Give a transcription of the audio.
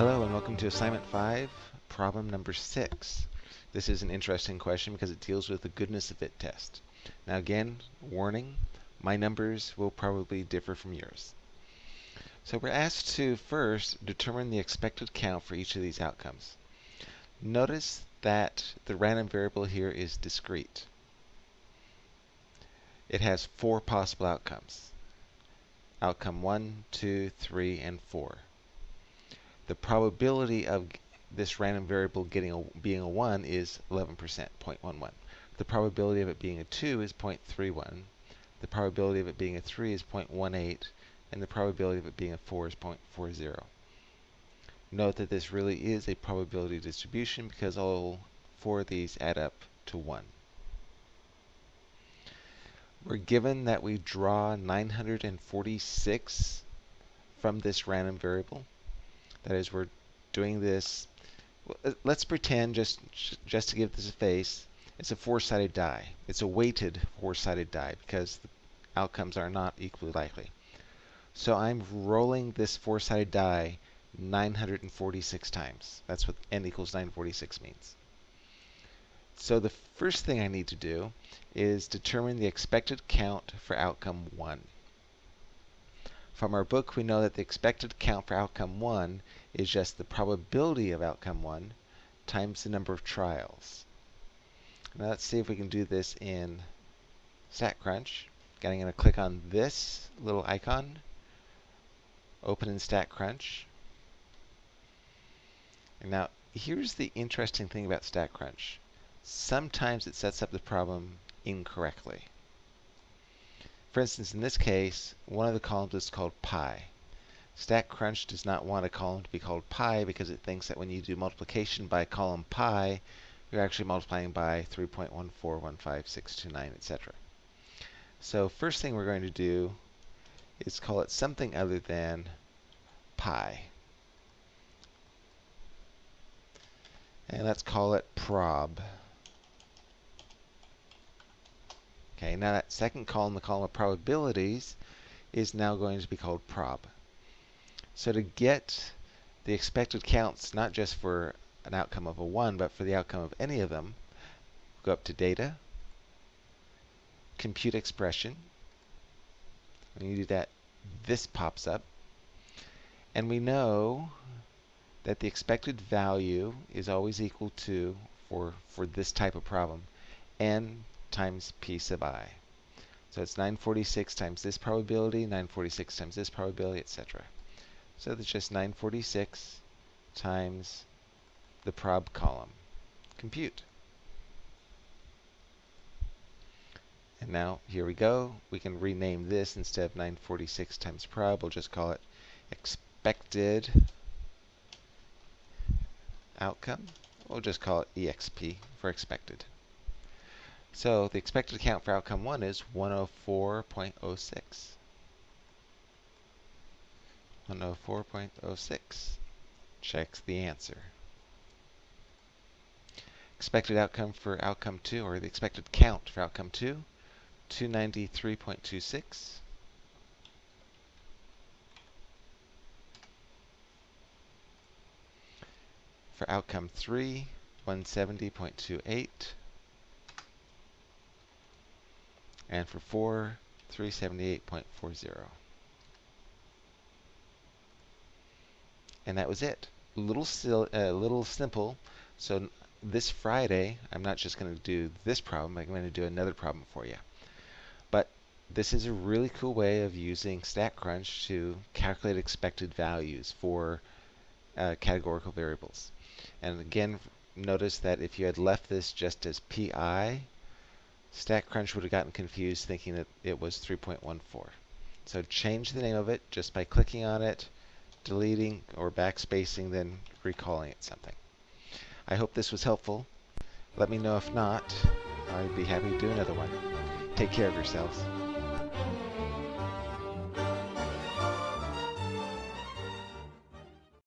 Hello and welcome to assignment 5, problem number 6. This is an interesting question because it deals with the goodness of fit test. Now again, warning, my numbers will probably differ from yours. So we're asked to first determine the expected count for each of these outcomes. Notice that the random variable here is discrete. It has four possible outcomes. Outcome 1, 2, 3, and 4 the probability of this random variable getting a, being a 1 is 11%, 0.11. The probability of it being a 2 is 0.31. The probability of it being a 3 is 0.18. And the probability of it being a 4 is 0.40. Note that this really is a probability distribution because all four of these add up to 1. We're given that we draw 946 from this random variable. That is, we're doing this. Uh, let's pretend, just just to give this a face, it's a four-sided die. It's a weighted four-sided die because the outcomes are not equally likely. So I'm rolling this four-sided die 946 times. That's what n equals 946 means. So the first thing I need to do is determine the expected count for outcome 1. From our book, we know that the expected count for outcome 1 is just the probability of outcome 1 times the number of trials. Now let's see if we can do this in StatCrunch. Again, I'm going to click on this little icon, open in StatCrunch. And now, here's the interesting thing about StatCrunch. Sometimes it sets up the problem incorrectly. For instance, in this case, one of the columns is called pi. StatCrunch does not want a column to be called pi because it thinks that when you do multiplication by column pi, you're actually multiplying by 3.1415629, etc. So first thing we're going to do is call it something other than pi. And let's call it prob. Okay, now that second column, the column of probabilities, is now going to be called prob. So to get the expected counts, not just for an outcome of a 1, but for the outcome of any of them, go up to Data, Compute Expression. When you do that, this pops up. And we know that the expected value is always equal to, for, for this type of problem, n times p sub i. So it's 946 times this probability, 946 times this probability, etc. So that's just 946 times the prob column. Compute. And now, here we go. We can rename this instead of 946 times prob. We'll just call it expected outcome. We'll just call it EXP for expected. So the expected count for outcome 1 is 104.06. 104.06 checks the answer. Expected outcome for outcome 2, or the expected count for outcome 2, 293.26. For outcome 3, 170.28. and for 4, 378.40. And that was it. A little, still, uh, little simple. So this Friday, I'm not just going to do this problem, I'm going to do another problem for you. But this is a really cool way of using StatCrunch to calculate expected values for uh, categorical variables. And again, notice that if you had left this just as PI, StatCrunch would have gotten confused thinking that it was 3.14. So change the name of it just by clicking on it, deleting or backspacing, then recalling it something. I hope this was helpful. Let me know if not. I'd be happy to do another one. Take care of yourselves.